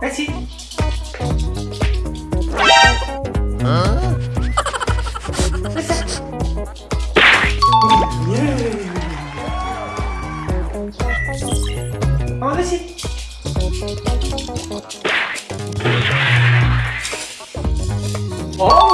다시. 어, 다시. 어?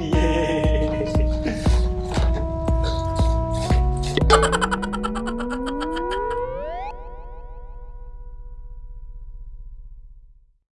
yeah.